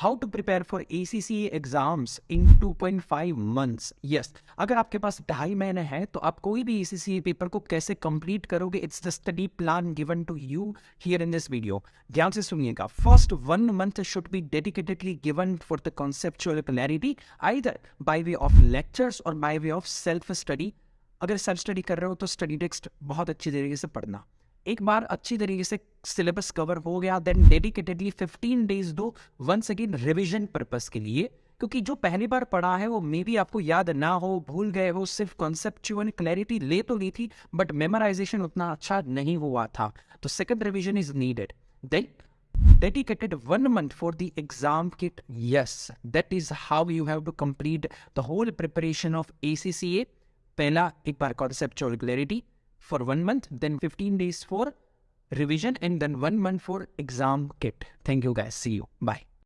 How to prepare for A C C exams in 2.5 months yes अगर आपके पास ढाई महीने हैं तो आप कोई भी ए सी सी पेपर को कैसे कंप्लीट करोगे it's the study plan given to you here in this video ध्यान से सुनिएगा। First one month should be dedicatedly given for the conceptual clarity either by way of lectures और by way of self study अगर self study कर रहे हो तो study text बहुत अच्छी तरीके से पढ़ना। एक बार अच्छी तरीके से सिलेबस कवर हो गया देन डेडिकेटेडली 15 डेज़ दो वंस अगेन रिवीजन पर्पस के लिए, क्योंकि जो पहली बार पढ़ा है वो मे बी आपको याद ना हो, भूल गए हो, सिर्फ़ कॉन्सेप्चुअल क्लैरिटी ले तो ली थी बट मेमोराइजेशन उतना अच्छा नहीं हुआ था। तो second revision is needed then dedicated one month for the exam kit. Yes, that is how you have to complete the whole preparation of acca pehla ek baar conceptual clarity. For one month, then 15 days for revision, and then one month for exam kit. Thank you guys. See you. Bye.